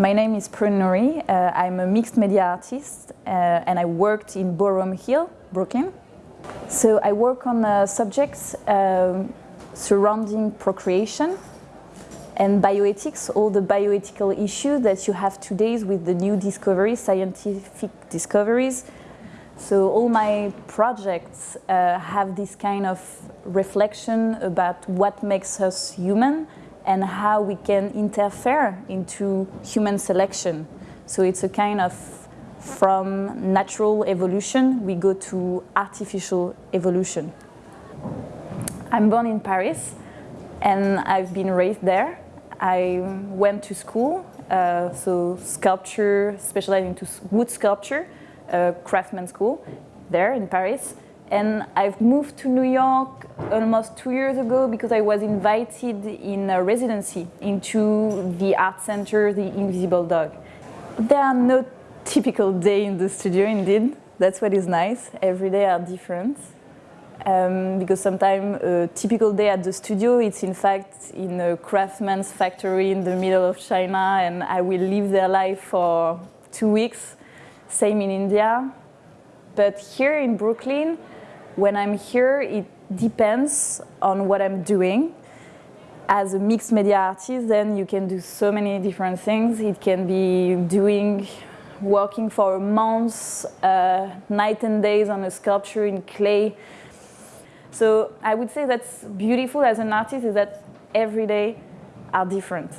My name is Prune Nourry. Uh, I'm a mixed media artist uh, and I worked in Boerum Hill, Brooklyn. So I work on uh, subjects um, surrounding procreation and bioethics, all the bioethical issues that you have today with the new discoveries, scientific discoveries. So all my projects uh, have this kind of reflection about what makes us human and how we can interfere into human selection. So it's a kind of from natural evolution, we go to artificial evolution. I'm born in Paris and I've been raised there. I went to school, uh, so sculpture, specializing into wood sculpture, uh, craftsman school there in Paris. And I've moved to New York almost two years ago because I was invited in a residency into the art center, the Invisible Dog. There are no typical day in the studio indeed. That's what is nice. Every day are different. Um, because sometimes a typical day at the studio, it's in fact in a craftsman's factory in the middle of China and I will live their life for two weeks. Same in India. But here in Brooklyn, when I'm here, it depends on what I'm doing. As a mixed media artist, then you can do so many different things. It can be doing, working for months, uh, night and days on a sculpture in clay. So I would say that's beautiful as an artist is that every day are different.